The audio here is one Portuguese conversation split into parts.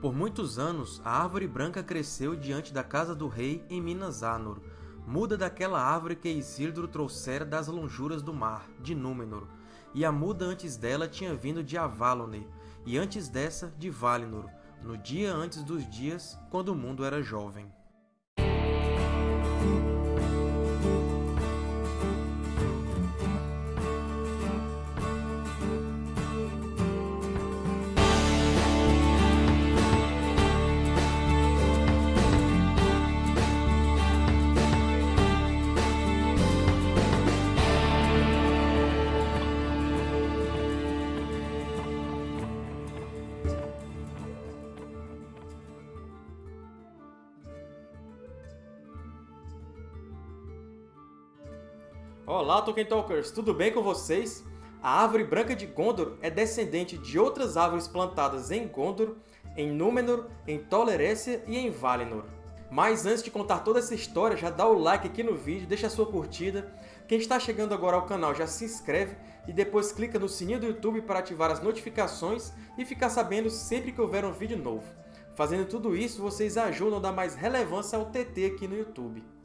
Por muitos anos, a árvore branca cresceu diante da casa do rei em Minas Anor, muda daquela árvore que Isildur trouxera das lonjuras do mar, de Númenor, e a muda antes dela tinha vindo de Avalone, e antes dessa de Valinor, no dia antes dos dias, quando o mundo era jovem. Olá, Tolkien Talkers! Tudo bem com vocês? A Árvore Branca de Gondor é descendente de outras árvores plantadas em Gondor, em Númenor, em Tolerécia e em Valinor. Mas antes de contar toda essa história, já dá o like aqui no vídeo, deixa a sua curtida. Quem está chegando agora ao canal já se inscreve e depois clica no sininho do YouTube para ativar as notificações e ficar sabendo sempre que houver um vídeo novo. Fazendo tudo isso, vocês ajudam a dar mais relevância ao TT aqui no YouTube.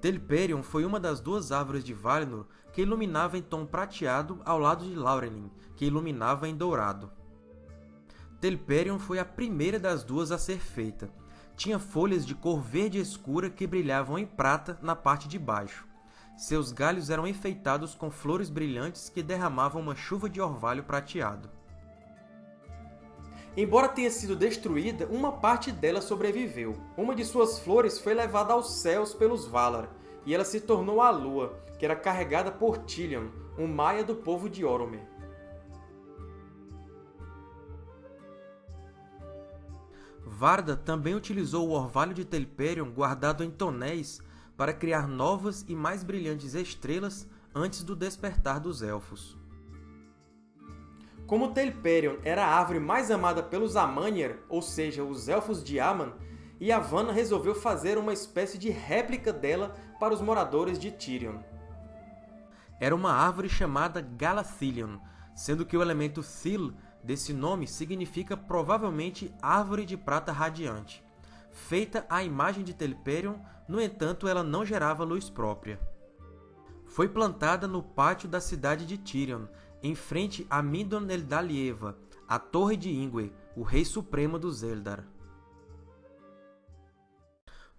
Telperion foi uma das duas árvores de Valinor que iluminava em tom prateado ao lado de Laurelin, que iluminava em dourado. Telperion foi a primeira das duas a ser feita. Tinha folhas de cor verde escura que brilhavam em prata na parte de baixo. Seus galhos eram enfeitados com flores brilhantes que derramavam uma chuva de orvalho prateado. Embora tenha sido destruída, uma parte dela sobreviveu. Uma de suas flores foi levada aos céus pelos Valar, e ela se tornou a Lua, que era carregada por Tilion, um maia do povo de Oromé. Varda também utilizou o orvalho de Telperion guardado em tonéis para criar novas e mais brilhantes estrelas antes do despertar dos Elfos. Como Telperion era a árvore mais amada pelos Amanir, ou seja, os Elfos de Aman, Yavanna resolveu fazer uma espécie de réplica dela para os moradores de Tirion. Era uma árvore chamada Galathilion, sendo que o elemento Thil desse nome significa provavelmente Árvore de Prata Radiante. Feita à imagem de Telperion, no entanto, ela não gerava luz própria. Foi plantada no pátio da cidade de Tirion, em frente a Mindon Eldalieva, a Torre de Ingwe, o Rei Supremo dos Eldar.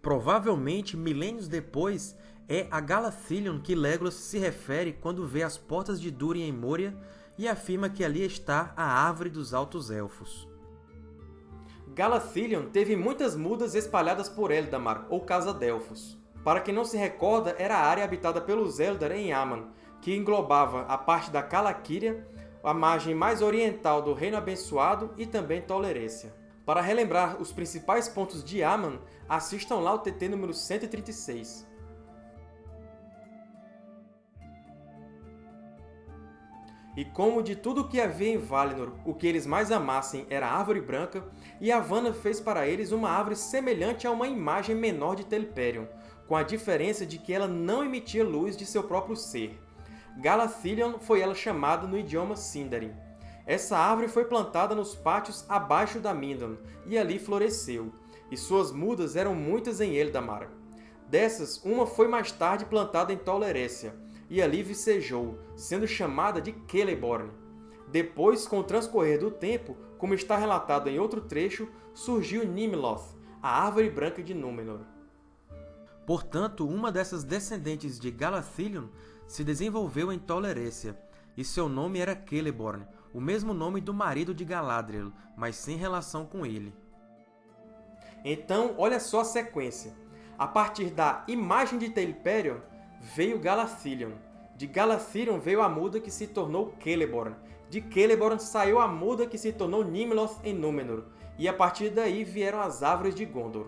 Provavelmente, milênios depois, é a Galathilion que Legolas se refere quando vê as portas de Durin em Moria e afirma que ali está a Árvore dos Altos Elfos. Galathilion teve muitas mudas espalhadas por Eldamar, ou Casa Delfos. Para quem não se recorda, era a área habitada pelos Eldar em Aman, que englobava a parte da Calaquíria, a margem mais oriental do Reino Abençoado e também Tolerécia. Para relembrar os principais pontos de Aman, assistam lá o TT número 136. E como de tudo o que havia em Valinor, o que eles mais amassem era a Árvore Branca, Yavanna fez para eles uma árvore semelhante a uma imagem menor de Telperion, com a diferença de que ela não emitia luz de seu próprio ser. Galathilion foi ela chamada no idioma Sindarin. Essa árvore foi plantada nos pátios abaixo da Mindon, e ali floresceu, e suas mudas eram muitas em Eldamar. Dessas, uma foi mais tarde plantada em Tolerécia, e ali vicejou, sendo chamada de Celeborn. Depois, com o transcorrer do tempo, como está relatado em outro trecho, surgiu Nimloth, a árvore branca de Númenor. Portanto, uma dessas descendentes de Galathilion se desenvolveu em Tolerécia, e seu nome era Celeborn, o mesmo nome do marido de Galadriel, mas sem relação com ele. Então, olha só a sequência. A partir da imagem de Telperion, veio Galathilion. De Galathilion veio a muda que se tornou Celeborn. De Celeborn saiu a muda que se tornou Nimloth em Númenor. E a partir daí vieram as Árvores de Gondor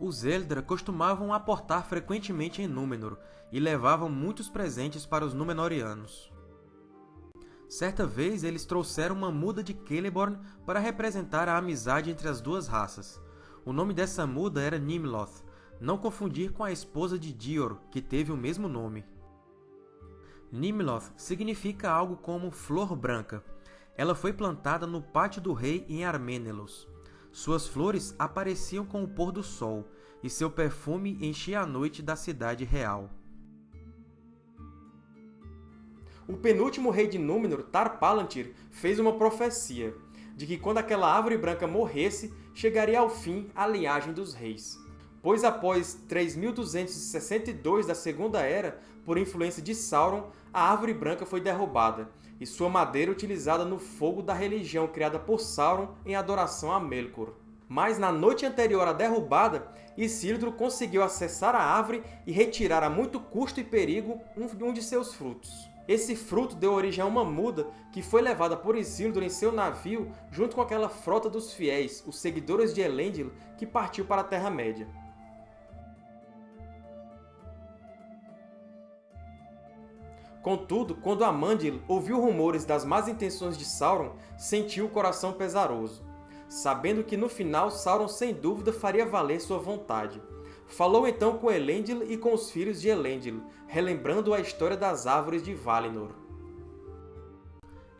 os Eldra costumavam aportar frequentemente em Númenor e levavam muitos presentes para os Númenóreanos. Certa vez, eles trouxeram uma muda de Celeborn para representar a amizade entre as duas raças. O nome dessa muda era Nimloth, não confundir com a esposa de Dior, que teve o mesmo nome. Nimloth significa algo como flor branca. Ela foi plantada no pátio do rei em Arménelos. Suas flores apareciam com o pôr do sol, e seu perfume enchia a noite da cidade real. O penúltimo rei de Númenor, Tar-Palantir, fez uma profecia de que quando aquela árvore branca morresse, chegaria ao fim a linhagem dos reis. Pois após 3262 da Segunda Era, por influência de Sauron, a árvore branca foi derrubada, e sua madeira utilizada no fogo da religião criada por Sauron em adoração a Melkor. Mas na noite anterior à derrubada, Isildur conseguiu acessar a árvore e retirar a muito custo e perigo um de seus frutos. Esse fruto deu origem a uma muda que foi levada por Isildur em seu navio junto com aquela frota dos fiéis, os seguidores de Elendil, que partiu para a Terra-média. Contudo, quando Amandil ouviu rumores das más intenções de Sauron, sentiu o coração pesaroso, sabendo que no final Sauron sem dúvida faria valer sua vontade. Falou então com Elendil e com os filhos de Elendil, relembrando a história das árvores de Valinor.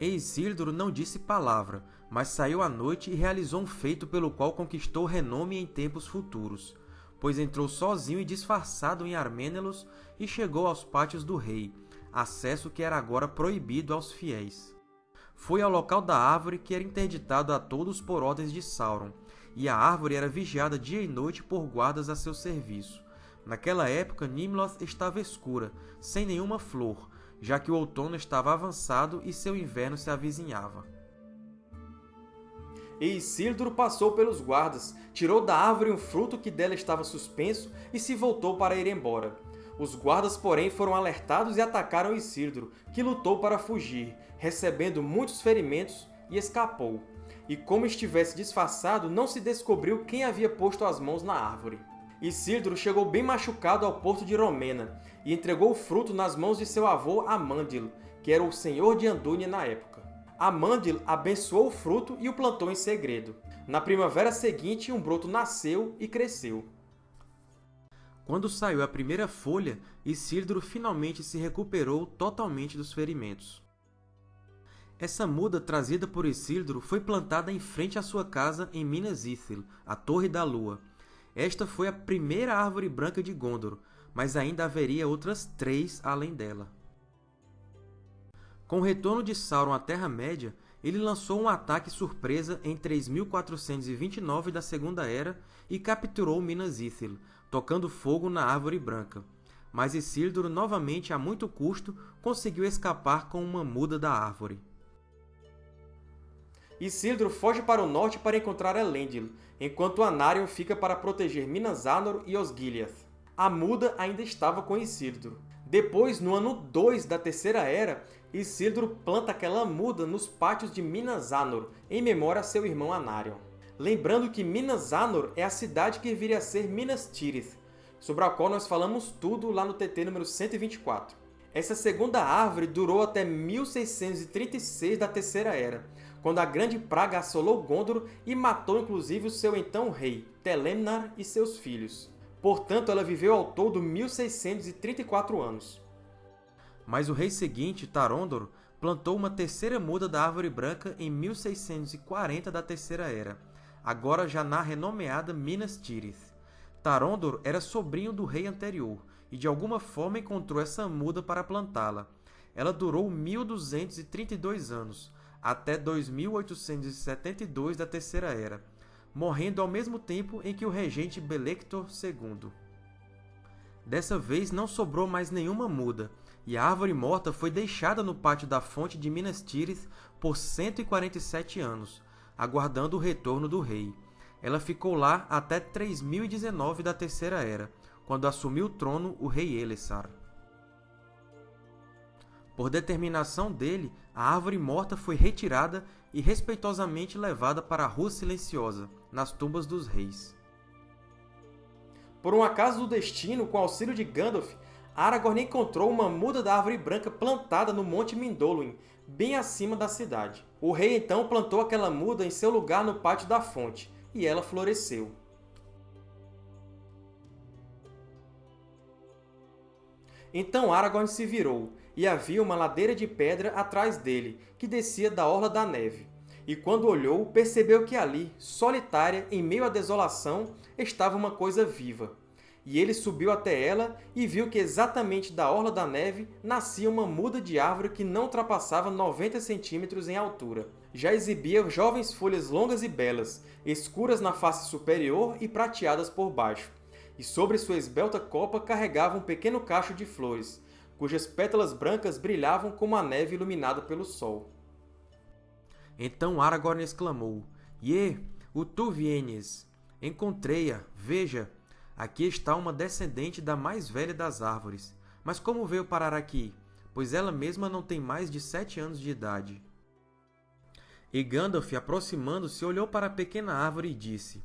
E Isildur não disse palavra, mas saiu à noite e realizou um feito pelo qual conquistou renome em tempos futuros, pois entrou sozinho e disfarçado em Arménelos e chegou aos pátios do rei, acesso que era agora proibido aos fiéis. Foi ao local da árvore que era interditado a todos por ordens de Sauron, e a árvore era vigiada dia e noite por guardas a seu serviço. Naquela época, Nimloth estava escura, sem nenhuma flor, já que o outono estava avançado e seu inverno se avizinhava. E Isildur passou pelos guardas, tirou da árvore um fruto que dela estava suspenso e se voltou para ir embora. Os guardas, porém, foram alertados e atacaram Isildur, que lutou para fugir, recebendo muitos ferimentos, e escapou. E como estivesse disfarçado, não se descobriu quem havia posto as mãos na árvore. Isildur chegou bem machucado ao porto de Romena, e entregou o fruto nas mãos de seu avô Amandil, que era o senhor de Andúnia na época. Amandil abençoou o fruto e o plantou em segredo. Na primavera seguinte, um broto nasceu e cresceu. Quando saiu a primeira folha, Isildur finalmente se recuperou totalmente dos ferimentos. Essa muda trazida por Isildur foi plantada em frente à sua casa em Minas Ithil, a Torre da Lua. Esta foi a primeira árvore branca de Gondor, mas ainda haveria outras três além dela. Com o retorno de Sauron à Terra-média, ele lançou um ataque surpresa em 3429 da Segunda Era e capturou Minas Ithil, tocando fogo na Árvore Branca. Mas Isildur, novamente a muito custo, conseguiu escapar com uma muda da árvore. Isildur foge para o norte para encontrar Elendil, enquanto Anarion fica para proteger Minas Anor e Osgiliath. A muda ainda estava com Isildur. Depois, no ano 2 da Terceira Era, Isildur planta aquela muda nos pátios de Minas Anor, em memória a seu irmão Anarion. Lembrando que Minas Anor é a cidade que viria a ser Minas Tirith, sobre a qual nós falamos tudo lá no TT número 124. Essa segunda árvore durou até 1636 da Terceira Era, quando a grande praga assolou Gondor e matou inclusive o seu então rei, Telemnar e seus filhos. Portanto, ela viveu ao todo 1634 anos. Mas o rei seguinte, Tarondor, plantou uma terceira muda da Árvore Branca em 1640 da Terceira Era, agora já na renomeada Minas Tirith. Tarondor era sobrinho do rei anterior, e de alguma forma encontrou essa muda para plantá-la. Ela durou 1232 anos, até 2872 da Terceira Era, morrendo ao mesmo tempo em que o regente Belector II. Dessa vez não sobrou mais nenhuma muda, e a árvore morta foi deixada no pátio da fonte de Minas Tirith por 147 anos, aguardando o retorno do rei. Ela ficou lá até 3019 da Terceira Era, quando assumiu o trono o rei Elessar. Por determinação dele, a árvore morta foi retirada e respeitosamente levada para a Rua Silenciosa, nas tumbas dos reis. Por um acaso do destino, com auxílio de Gandalf, Aragorn encontrou uma muda da árvore branca plantada no Monte Mindolluin, bem acima da cidade. O rei então plantou aquela muda em seu lugar no pátio da fonte, e ela floresceu. Então Aragorn se virou, e havia uma ladeira de pedra atrás dele, que descia da orla da neve. E quando olhou, percebeu que ali, solitária, em meio à desolação, estava uma coisa viva. E ele subiu até ela e viu que exatamente da orla da neve nascia uma muda de árvore que não ultrapassava 90 centímetros em altura. Já exibia jovens folhas longas e belas, escuras na face superior e prateadas por baixo. E sobre sua esbelta copa carregava um pequeno cacho de flores, cujas pétalas brancas brilhavam como a neve iluminada pelo sol. Então Aragorn exclamou, Ye, o tu vienes! Encontrei-a, veja! Aqui está uma descendente da mais velha das árvores. Mas como veio parar aqui? Pois ela mesma não tem mais de sete anos de idade. E Gandalf, aproximando-se, olhou para a pequena árvore e disse,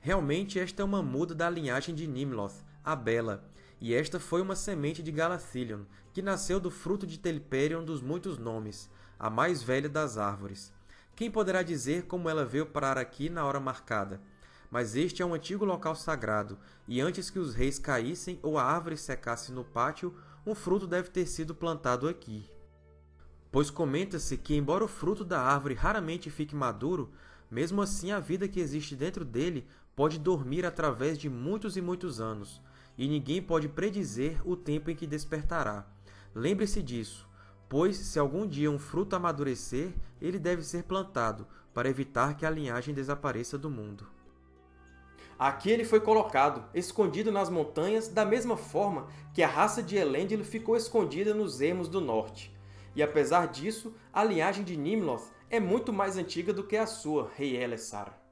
Realmente esta é uma muda da linhagem de Nimloth, a Bela, e esta foi uma semente de Galathilion, que nasceu do fruto de Telperion dos muitos nomes, a mais velha das árvores. Quem poderá dizer como ela veio parar aqui na hora marcada? Mas este é um antigo local sagrado, e antes que os reis caíssem ou a árvore secasse no pátio, um fruto deve ter sido plantado aqui. Pois comenta-se que, embora o fruto da árvore raramente fique maduro, mesmo assim a vida que existe dentro dele pode dormir através de muitos e muitos anos, e ninguém pode predizer o tempo em que despertará. Lembre-se disso, pois se algum dia um fruto amadurecer, ele deve ser plantado, para evitar que a linhagem desapareça do mundo. Aqui ele foi colocado, escondido nas montanhas, da mesma forma que a raça de Elendil ficou escondida nos ermos do norte. E apesar disso, a linhagem de Nimloth é muito mais antiga do que a sua, Rei Elessar.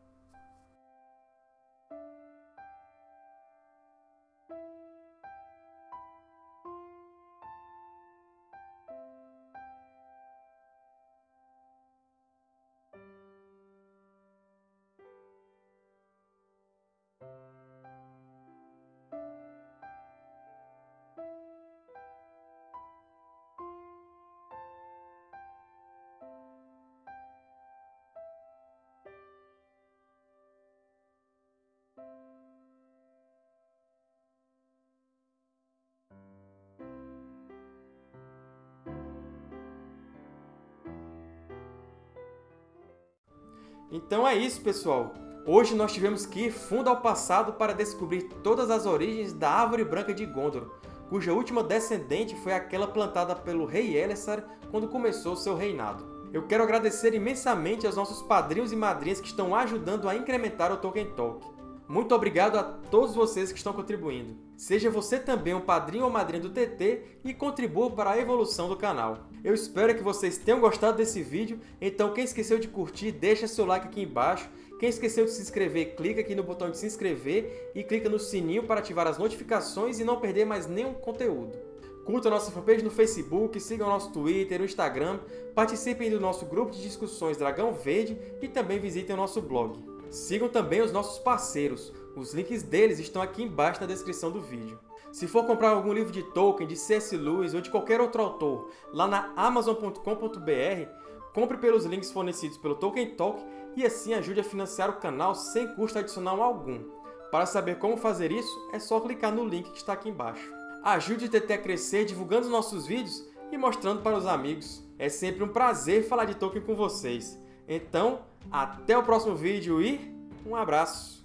Então é isso, pessoal! Hoje nós tivemos que ir fundo ao passado para descobrir todas as origens da Árvore Branca de Gondor, cuja última descendente foi aquela plantada pelo rei Elessar quando começou seu reinado. Eu quero agradecer imensamente aos nossos padrinhos e madrinhas que estão ajudando a incrementar o Tolkien Talk. Muito obrigado a todos vocês que estão contribuindo. Seja você também um padrinho ou madrinha do TT e contribua para a evolução do canal. Eu espero que vocês tenham gostado desse vídeo, então quem esqueceu de curtir, deixa seu like aqui embaixo. Quem esqueceu de se inscrever, clica aqui no botão de se inscrever e clica no sininho para ativar as notificações e não perder mais nenhum conteúdo. Curta nossa fanpage no Facebook, sigam nosso Twitter, o Instagram, participem do nosso grupo de discussões Dragão Verde e também visitem o nosso blog. Sigam também os nossos parceiros, os links deles estão aqui embaixo na descrição do vídeo. Se for comprar algum livro de Tolkien, de C.S. Lewis ou de qualquer outro autor lá na Amazon.com.br, compre pelos links fornecidos pelo Tolkien Talk e assim ajude a financiar o canal sem custo adicional algum. Para saber como fazer isso, é só clicar no link que está aqui embaixo. Ajude o TT a crescer divulgando os nossos vídeos e mostrando para os amigos. É sempre um prazer falar de Tolkien com vocês. Então, até o próximo vídeo e um abraço!